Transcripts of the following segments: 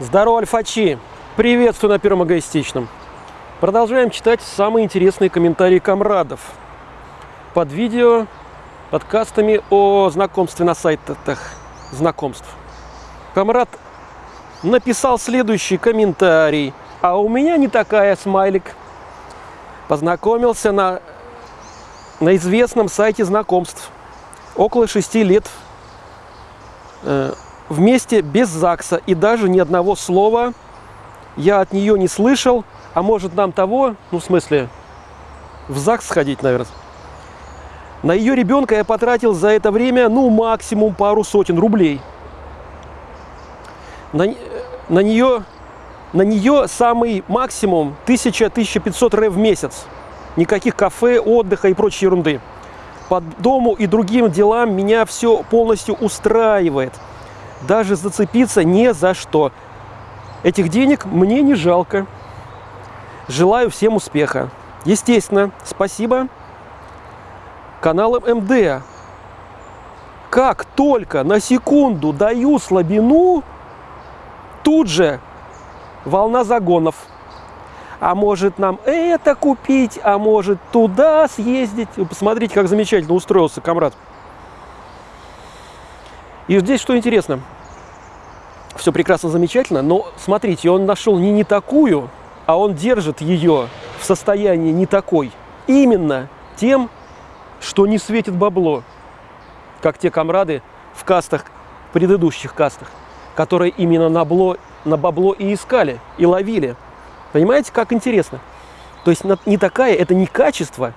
Здорово, альфачи! Приветствую на Первом Эгоистичном. Продолжаем читать самые интересные комментарии комрадов под видео, подкастами о знакомстве на сайтах знакомств. Комрад написал следующий комментарий. А у меня не такая смайлик. Познакомился на, на известном сайте знакомств. Около шести лет э, вместе без ЗАГСа и даже ни одного слова я от нее не слышал, а может нам того, ну в смысле, в ЗАГС сходить, наверное. На ее ребенка я потратил за это время, ну, максимум пару сотен рублей. На, на нее, на нее самый максимум 1000-1500 ре в месяц. Никаких кафе, отдыха и прочей ерунды. По дому и другим делам меня все полностью устраивает – даже зацепиться не за что. Этих денег мне не жалко. Желаю всем успеха. Естественно, спасибо каналам МД. Как только на секунду даю слабину, тут же волна загонов. А может нам это купить, а может туда съездить. Посмотрите, как замечательно устроился комрад. И здесь что интересно, все прекрасно, замечательно, но смотрите, он нашел не не такую, а он держит ее в состоянии не такой. Именно тем, что не светит бабло, как те комрады в кастах, предыдущих кастах, которые именно на, бло, на бабло и искали, и ловили. Понимаете, как интересно? То есть не такая, это не качество,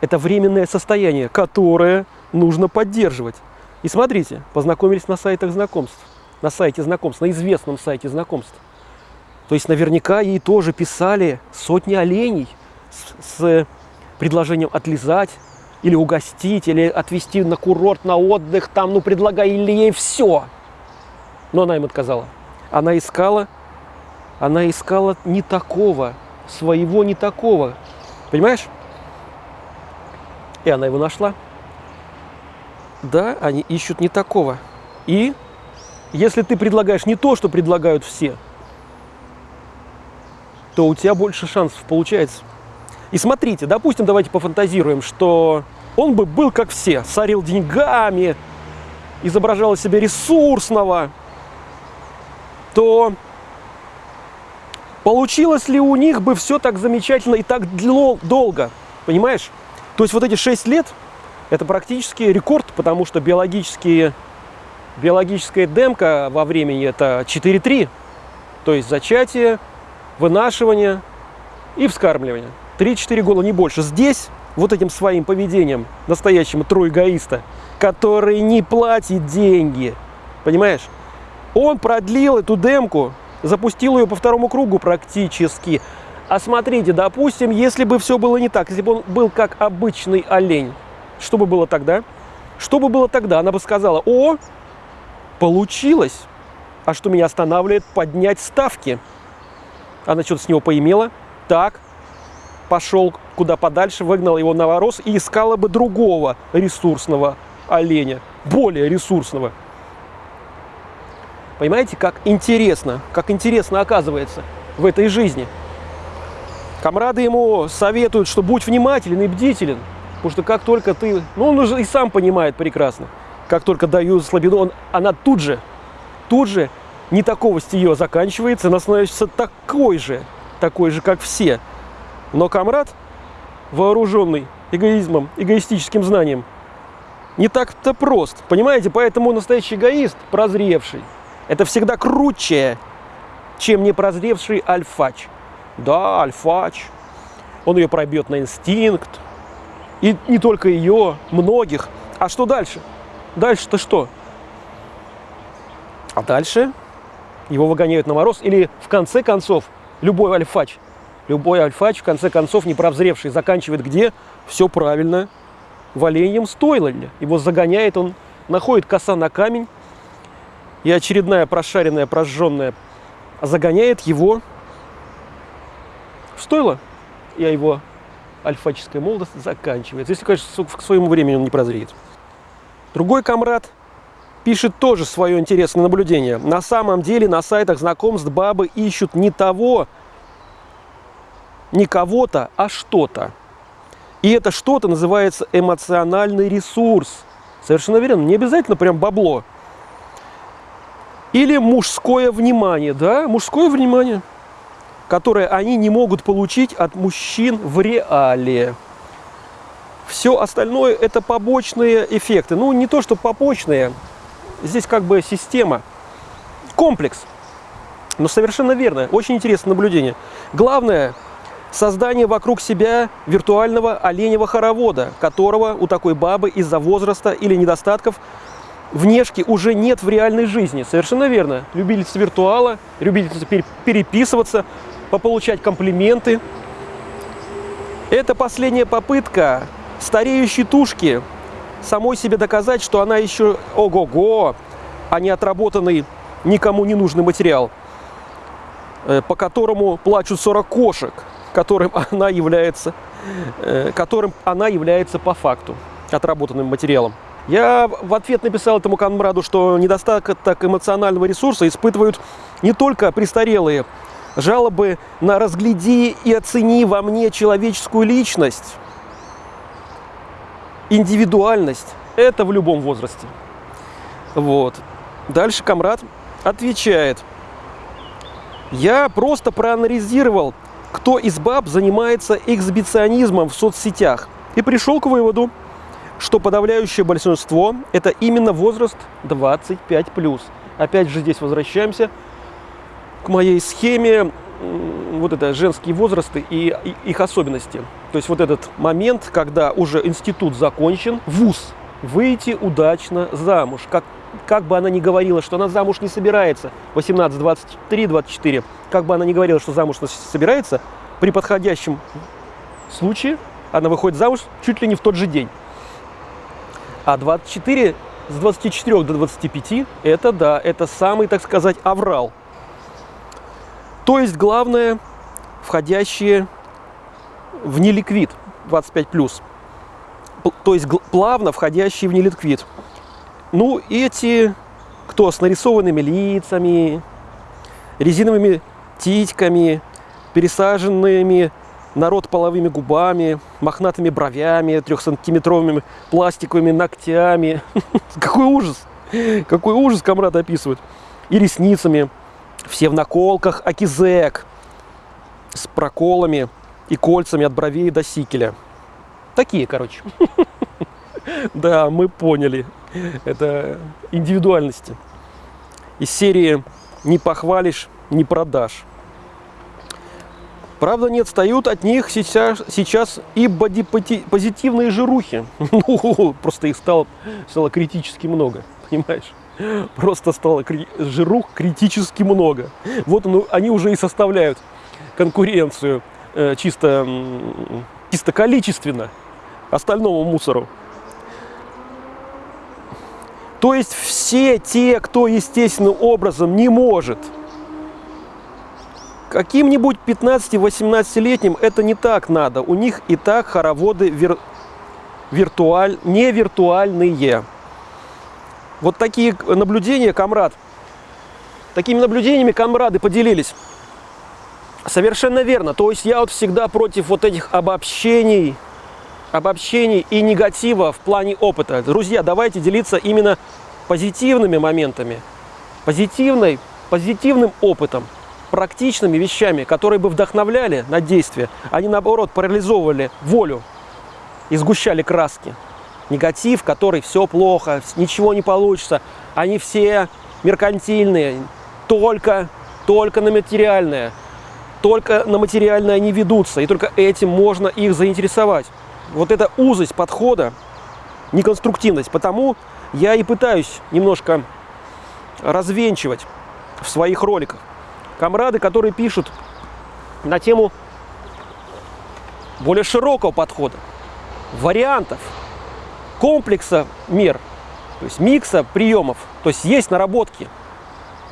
это временное состояние, которое нужно поддерживать. И смотрите, познакомились на сайтах знакомств, на сайте знакомств, на известном сайте знакомств. То есть наверняка ей тоже писали сотни оленей с, с предложением отлизать, или угостить, или отвезти на курорт, на отдых, там, ну, предлагали ей все. Но она им отказала. Она искала, она искала не такого, своего не такого. Понимаешь? И она его нашла. Да, они ищут не такого. И если ты предлагаешь не то, что предлагают все, то у тебя больше шансов получается. И смотрите, допустим, давайте пофантазируем, что он бы был как все, сорил деньгами, изображал себя ресурсного, то получилось ли у них бы все так замечательно и так долго, понимаешь? То есть вот эти 6 лет – это практически рекорд, потому что биологические, биологическая демка во времени это 4-3. То есть зачатие, вынашивание и вскармливание. 3-4 года, не больше. Здесь вот этим своим поведением настоящего троегоиста, который не платит деньги, понимаешь? Он продлил эту демку, запустил ее по второму кругу практически. А смотрите, допустим, если бы все было не так, если бы он был как обычный олень, что бы было тогда? Что бы было тогда? Она бы сказала, о, получилось. А что меня останавливает? Поднять ставки. Она что-то с него поимела. Так, пошел куда подальше, выгнал его на ворос и искала бы другого ресурсного оленя, более ресурсного. Понимаете, как интересно, как интересно оказывается в этой жизни. Комрады ему советуют, что будь внимателен и бдителен. Потому что как только ты, ну он уже и сам понимает прекрасно, как только дают слабину, он, она тут же, тут же не такого ее заканчивается, она становится такой же, такой же, как все. Но комрад, вооруженный эгоизмом, эгоистическим знанием, не так-то прост. Понимаете, поэтому настоящий эгоист, прозревший, это всегда круче, чем не прозревший альфач. Да, альфач, он ее пробьет на инстинкт, и не только ее, многих. А что дальше? Дальше-то что? А дальше его выгоняют на мороз. Или в конце концов, любой альфач, любой альфач, в конце концов, не неправзревший, заканчивает где? Все правильно. В оленьем стойле. Его загоняет, он находит коса на камень, и очередная прошаренная, прожженная загоняет его в стойло. Я его альфаческая молодость заканчивается. Если, конечно, к своему времени он не прозреет. Другой комрад пишет тоже свое интересное наблюдение. На самом деле на сайтах знакомств бабы ищут не того, не кого-то, а что-то. И это что-то называется эмоциональный ресурс. Совершенно верно, не обязательно прям бабло. Или мужское внимание, да, мужское внимание, которое они не могут получить от мужчин в реале. Все остальное это побочные эффекты. Ну, не то, что побочные, здесь как бы система, комплекс. Но совершенно верно, очень интересное наблюдение. Главное, создание вокруг себя виртуального оленевого хоровода, которого у такой бабы из-за возраста или недостатков внешки уже нет в реальной жизни. Совершенно верно. Любительница виртуала, любительница переписываться, пополучать комплименты. Это последняя попытка стареющей тушки самой себе доказать, что она еще ого-го, а не отработанный никому не нужный материал, э, по которому плачут 40 кошек, которым она является, э, которым она является по факту отработанным материалом. Я в ответ написал этому комраду, что недостаток эмоционального ресурса испытывают не только престарелые. Жалобы на «разгляди и оцени во мне человеческую личность», индивидуальность – это в любом возрасте. Вот. Дальше комрад отвечает. Я просто проанализировал, кто из баб занимается эксбиционизмом в соцсетях и пришел к выводу, что подавляющее большинство – это именно возраст 25+. Опять же здесь возвращаемся к моей схеме, вот это женские возрасты и их особенности. То есть вот этот момент, когда уже институт закончен, вуз, выйти удачно замуж. Как, как бы она ни говорила, что она замуж не собирается, 18, 23, 24, как бы она ни говорила, что замуж собирается, при подходящем случае она выходит замуж чуть ли не в тот же день. А 24, с 24 до 25, это да, это самый, так сказать, аврал. То есть главное, входящие в неликвид 25+. То есть плавно входящие в неликвид. Ну, эти, кто с нарисованными лицами, резиновыми титьками, пересаженными народ половыми губами, мохнатыми бровями, трехсантиметровыми пластиковыми ногтями. Какой ужас! Какой ужас комрад описывает. И ресницами. Все в наколках акизек. С проколами и кольцами от бровей до сикеля. Такие, короче. Да, мы поняли. Это индивидуальности. Из серии «Не похвалишь, не продашь». Правда, не отстают от них сейчас, сейчас и бодипозитивные жирухи. Ну, просто их стало, стало критически много, понимаешь? Просто стало кри жирух критически много. Вот ну, они уже и составляют конкуренцию э, чисто, чисто количественно остальному мусору. То есть все те, кто естественным образом не может Каким-нибудь 15-18-летним это не так надо. У них и так хороводы вир... виртуаль... не виртуальные. Вот такие наблюдения, комрад. Такими наблюдениями комрады поделились. Совершенно верно. То есть я вот всегда против вот этих обобщений, обобщений и негатива в плане опыта. Друзья, давайте делиться именно позитивными моментами, позитивной, позитивным опытом практичными вещами, которые бы вдохновляли на действие, они наоборот парализовывали волю и сгущали краски. Негатив, который все плохо, ничего не получится, они все меркантильные, только, только на материальное, только на материальное они ведутся, и только этим можно их заинтересовать. Вот эта узость подхода, неконструктивность, потому я и пытаюсь немножко развенчивать в своих роликах. Комрады, которые пишут на тему более широкого подхода, вариантов, комплекса мер, то есть микса приемов. То есть есть наработки,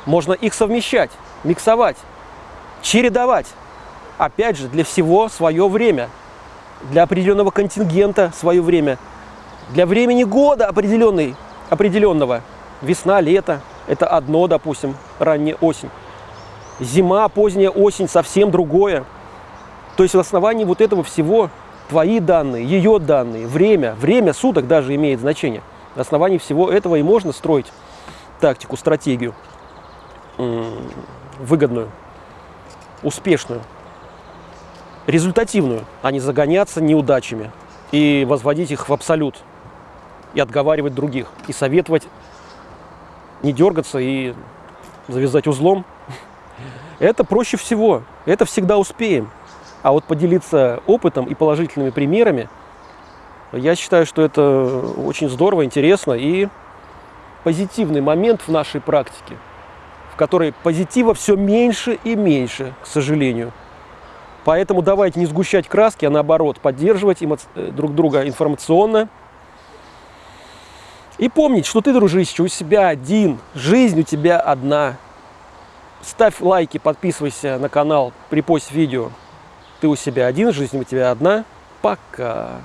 можно их совмещать, миксовать, чередовать. Опять же, для всего свое время, для определенного контингента свое время, для времени года определенный, определенного Весна, лето – это одно, допустим, ранняя осень. Зима, поздняя осень – совсем другое. То есть в основании вот этого всего твои данные, ее данные, время, время суток даже имеет значение. На основании всего этого и можно строить тактику, стратегию выгодную, успешную, результативную, а не загоняться неудачами и возводить их в абсолют, и отговаривать других, и советовать не дергаться и завязать узлом. Это проще всего, это всегда успеем. А вот поделиться опытом и положительными примерами, я считаю, что это очень здорово, интересно и позитивный момент в нашей практике, в которой позитива все меньше и меньше, к сожалению. Поэтому давайте не сгущать краски, а наоборот, поддерживать. Э, друг друга информационно. И помнить, что ты, дружище, у себя один, жизнь у тебя одна. Ставь лайки, подписывайся на канал, припость видео. Ты у себя один, жизнь у тебя одна. Пока.